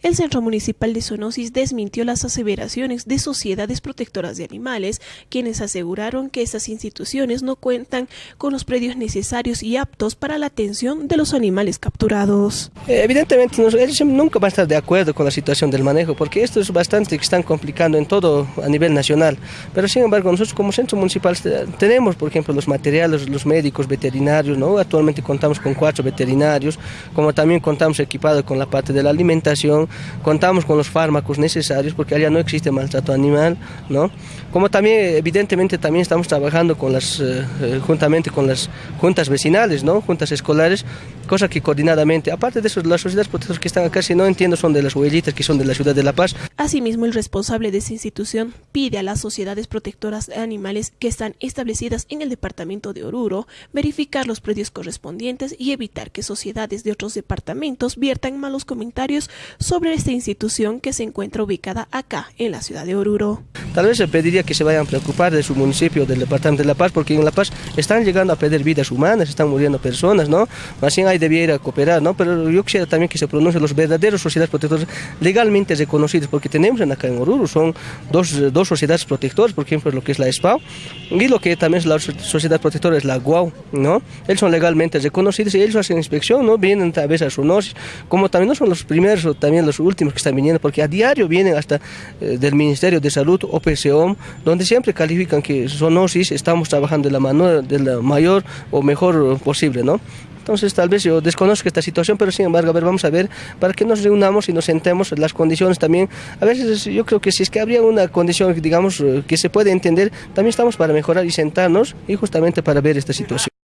El Centro Municipal de Zoonosis desmintió las aseveraciones de sociedades protectoras de animales, quienes aseguraron que estas instituciones no cuentan con los predios necesarios y aptos para la atención de los animales capturados. Eh, evidentemente, ellos nunca van a estar de acuerdo con la situación del manejo, porque esto es bastante que están complicando en todo a nivel nacional. Pero sin embargo, nosotros como Centro Municipal tenemos, por ejemplo, los materiales, los médicos veterinarios, ¿no? Actualmente contamos con cuatro veterinarios, como también contamos equipados con la parte de la alimentación, contamos con los fármacos necesarios porque allá no existe maltrato animal, ¿no? Como también, evidentemente, también estamos trabajando con las, eh, eh, juntamente con las juntas vecinales, ¿no? Juntas escolares, cosa que coordinadamente, aparte de eso, las sociedades protectoras que están acá, si no entiendo, son de las huellitas que son de la ciudad de La Paz. Asimismo, el responsable de esa institución pide a las sociedades protectoras de animales que están establecidas en el departamento de Oruro verificar los predios correspondientes y evitar que sociedades de otros departamentos viertan malos comentarios sobre sobre esta institución que se encuentra ubicada acá, en la ciudad de Oruro. Tal vez se pediría que se vayan a preocupar de su municipio, del departamento de La Paz, porque en La Paz están llegando a perder vidas humanas, están muriendo personas, ¿no? Más bien ahí debiera cooperar, ¿no? Pero yo quisiera también que se pronuncien los verdaderos sociedades protectoras legalmente reconocidas, porque tenemos acá en Oruro, son dos, dos sociedades protectoras, por ejemplo, lo que es la SPAO y lo que también es la sociedad protectora es la GUAU, ¿no? Ellos son legalmente reconocidos y ellos hacen inspección, ¿no? Vienen a veces a su como también no son los primeros, también los últimos que están viniendo, porque a diario vienen hasta eh, del Ministerio de Salud o PCOM, donde siempre califican que zoonosis estamos trabajando de la, mano, de la mayor o mejor posible, ¿no? Entonces tal vez yo desconozco esta situación, pero sin embargo, a ver, vamos a ver, para que nos reunamos y nos sentemos las condiciones también. A veces yo creo que si es que habría una condición, digamos, eh, que se puede entender, también estamos para mejorar y sentarnos y justamente para ver esta situación.